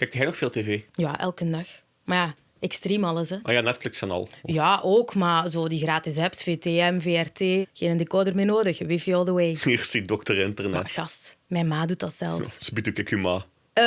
Kijkt jij nog veel tv? Ja, elke dag. Maar ja, extreem alles, hè. Oh ja, Netflix en al. Ja, ook, maar zo die gratis apps, VTM, VRT, geen decoder meer nodig, wifi all the way. Hier zie dokter internet. Maar gast, mijn ma doet dat zelfs. Sbiet ook ik je ma. Eh,